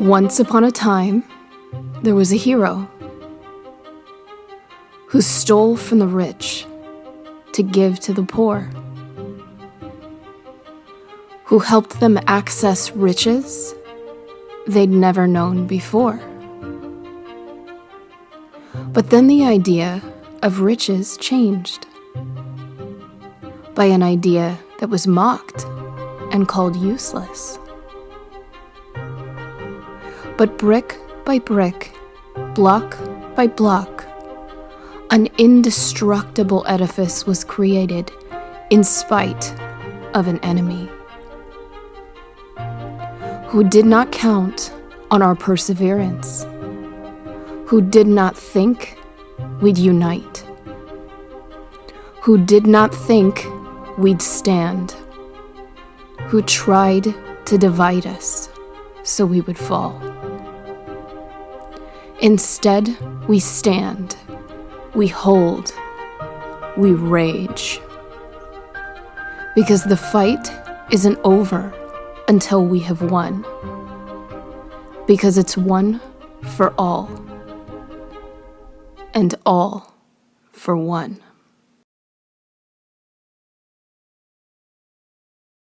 Once upon a time, there was a hero who stole from the rich to give to the poor, who helped them access riches they'd never known before. But then the idea of riches changed by an idea that was mocked and called useless. But brick by brick, block by block, an indestructible edifice was created in spite of an enemy who did not count on our perseverance, who did not think we'd unite, who did not think we'd stand, who tried to divide us so we would fall. Instead, we stand, we hold, we rage. Because the fight isn't over until we have won. Because it's one for all, and all for one.